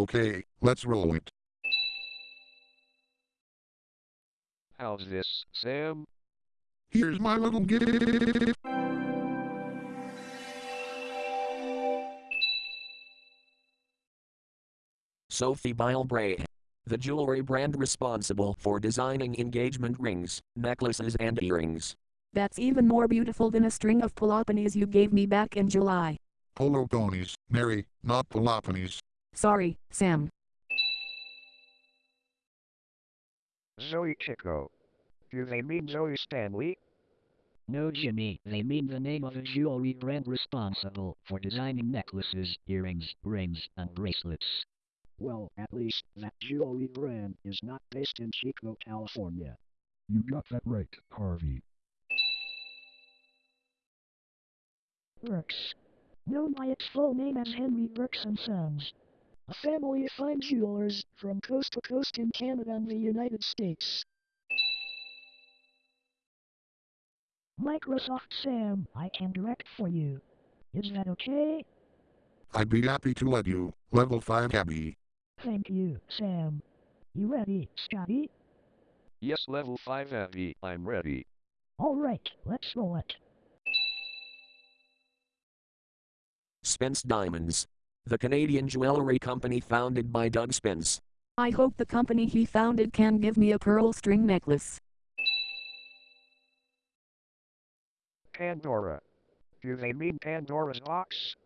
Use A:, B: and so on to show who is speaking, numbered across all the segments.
A: Okay, let's roll it.
B: How's this, Sam?
A: Here's my little gift.
C: Sophie Bille Brahe. The jewelry brand responsible for designing engagement rings, necklaces, and earrings.
D: That's even more beautiful than a string of Peloponies you gave me back in July.
A: Polo ponies, Mary, not Peloponies.
D: Sorry, Sam.
B: Zoe Chicco. Do they mean Zoe Stanley?
E: No, Jimmy, they mean the name of a jewelry brand responsible for designing necklaces, earrings, rings, and bracelets.
F: Well, at least that jewelry brand is not based in Chico, California.
G: You got that right, Harvey.
H: Works. Known by its full name as Henry Birks and Sons. A family of fine jewelers from coast to coast in Canada and the United States. Microsoft Sam, I can direct for you. Is that okay?
A: I'd be happy to let you. Level 5 Abby.
H: Thank you, Sam. You ready, Scotty?
B: Yes, level 5 Abby, I'm ready.
H: Alright, let's roll it.
C: Spence Diamonds. The Canadian jewelry company founded by Doug Spence.
D: I hope the company he founded can give me a pearl string necklace.
B: Pandora. Do they mean Pandora's box?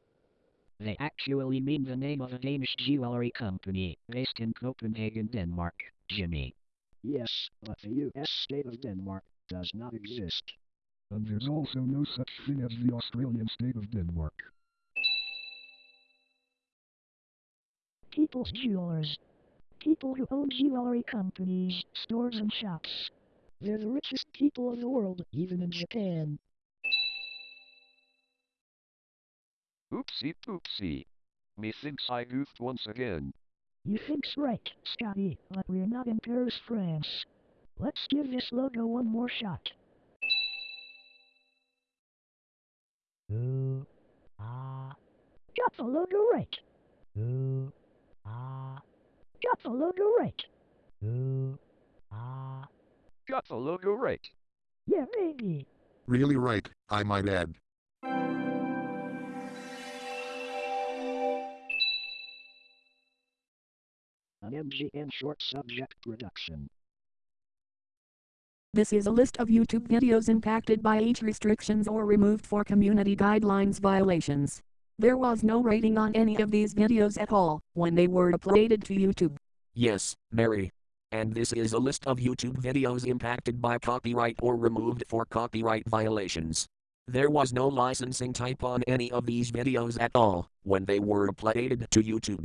E: They actually mean the name of a Danish jewelry company based in Copenhagen, Denmark, Jimmy.
F: Yes, but the US state of Denmark does not exist.
G: And there's also no such thing as the Australian state of Denmark.
H: People's Jewelers. People who own jewelry companies, stores and shops. They're the richest people in the world, even in Japan.
B: Oopsie poopsie. Methinks I goofed once again.
H: You think's right, Scotty, but we're not in Paris, France. Let's give this logo one more shot. Ooh, ah. Got the logo right. Ooh, ah. Got the logo right. Ooh, ah.
B: Got the logo right.
H: Yeah, maybe.
A: Really right, I might add.
F: An MGN short subject production.
D: This is a list of YouTube videos impacted by age restrictions or removed for community guidelines violations. There was no rating on any of these videos at all when they were uploaded to YouTube.
C: Yes, Mary. And this is a list of YouTube videos impacted by copyright or removed for copyright violations. There was no licensing type on any of these videos at all when they were uploaded to YouTube.